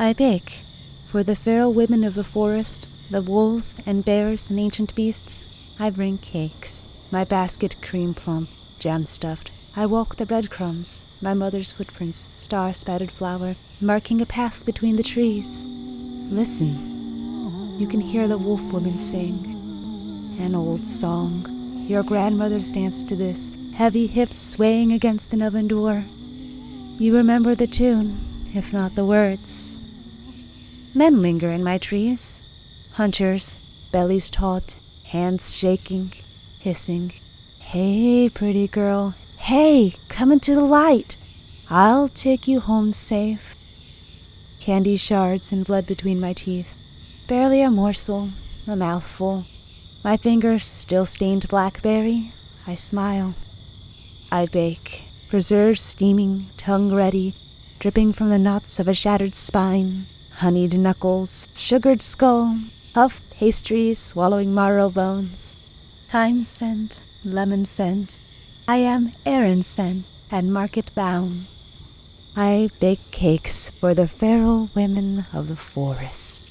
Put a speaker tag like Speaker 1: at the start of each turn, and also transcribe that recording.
Speaker 1: I bake for the feral women of the forest, the wolves and bears and ancient beasts. I bring cakes, my basket cream plump, jam stuffed. I walk the breadcrumbs, my mother's footprints, star spattered flour, marking a path between the trees. Listen, you can hear the wolf woman sing. An old song. Your grandmothers danced to this, heavy hips swaying against an oven door. You remember the tune, if not the words. Men linger in my trees. Hunters, bellies taut, hands shaking, hissing. Hey, pretty girl. Hey, come into the light. I'll take you home safe. Candy shards and blood between my teeth. Barely a morsel, a mouthful. My fingers still stained blackberry. I smile. I bake. Preserves steaming, tongue ready, dripping from the knots of a shattered spine honeyed knuckles, sugared skull, puff pastries swallowing marrow bones, thyme scent, lemon scent. I am Aaron scent and market bound. I bake cakes for the feral women of the forest.